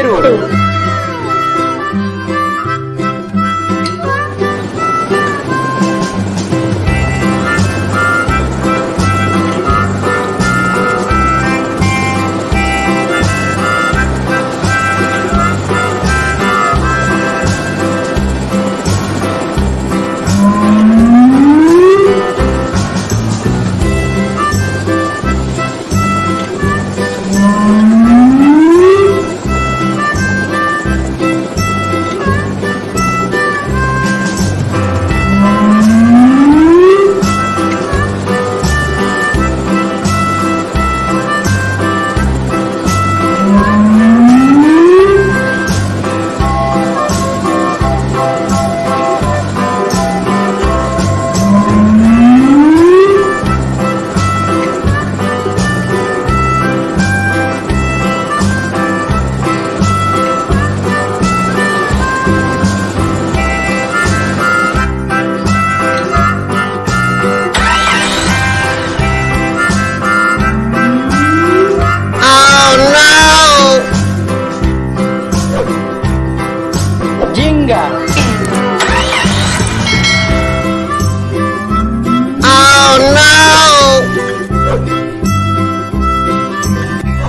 Cruzeiro.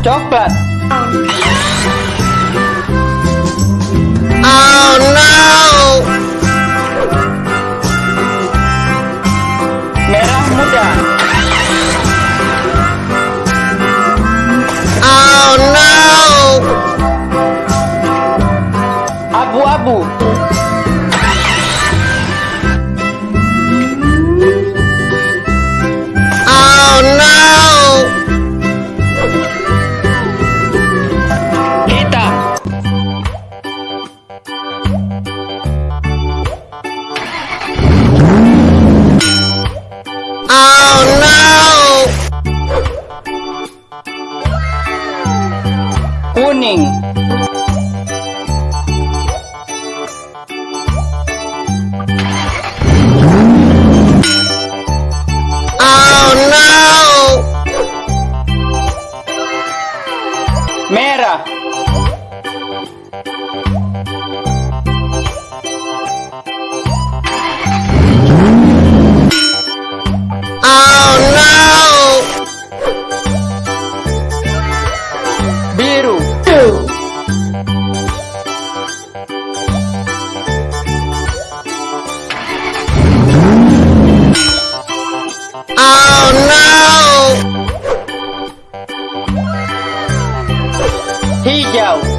Coklat. Merah muda. morning. Oh no! Mera, Oh no! He out.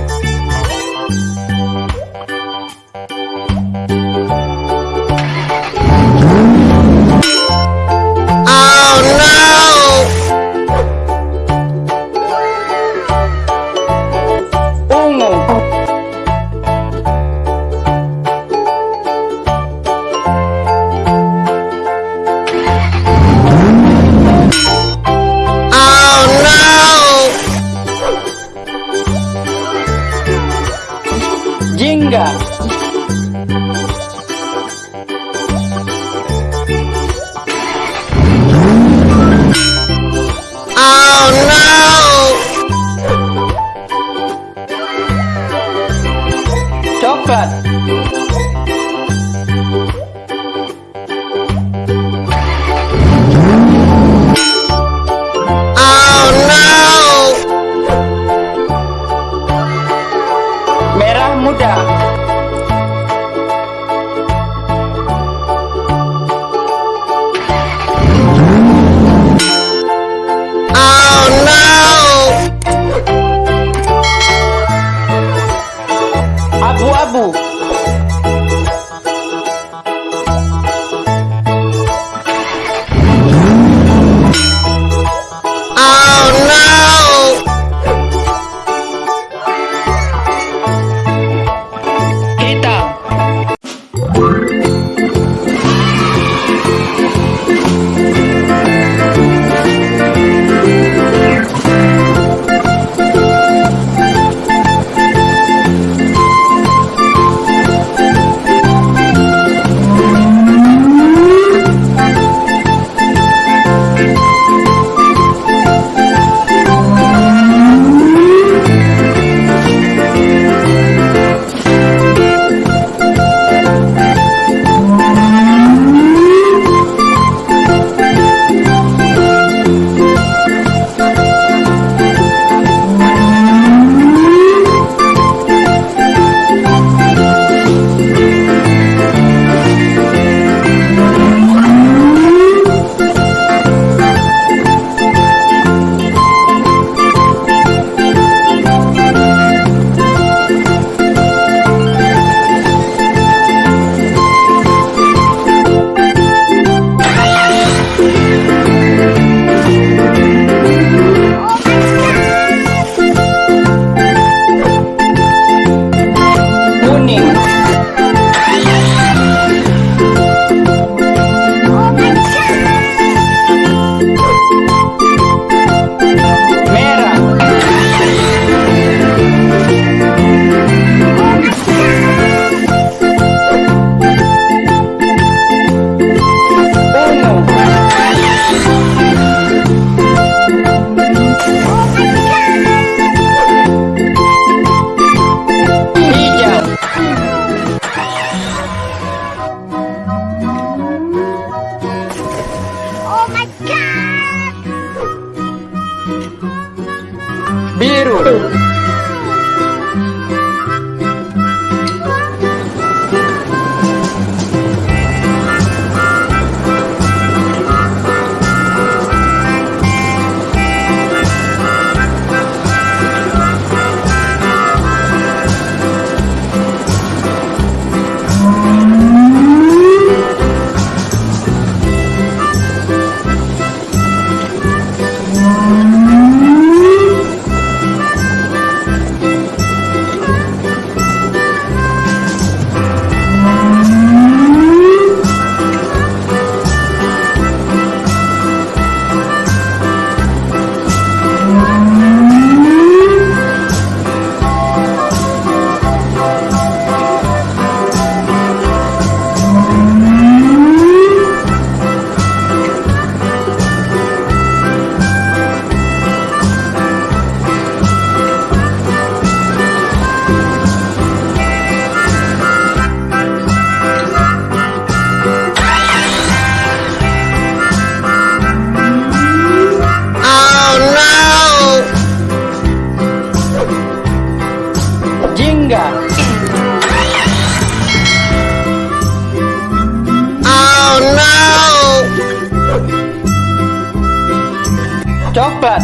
Coklat.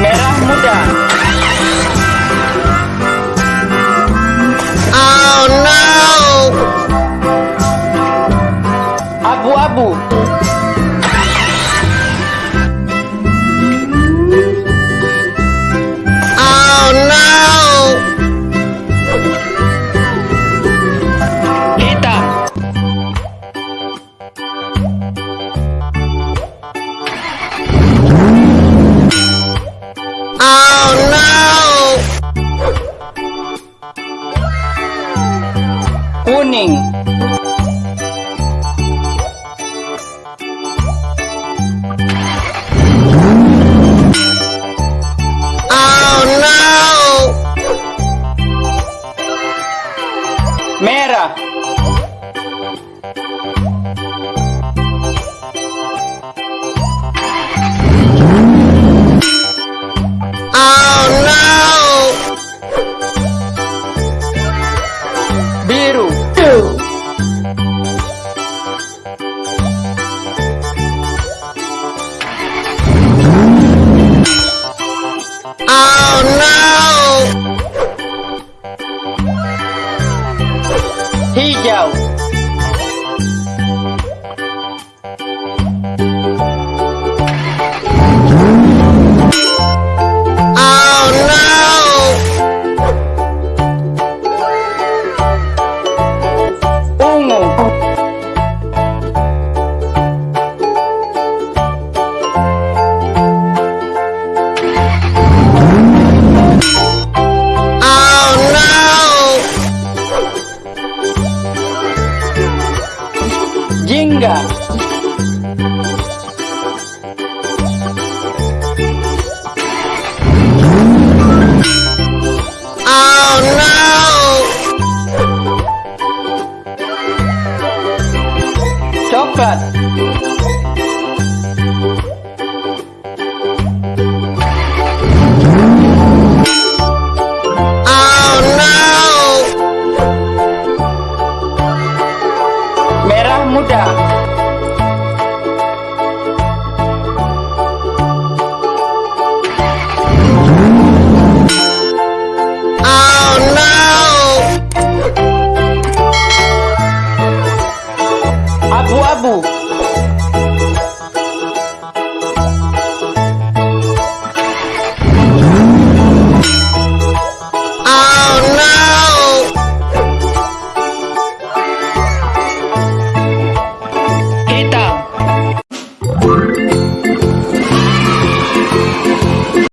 Merah muda. Abu-abu. morning.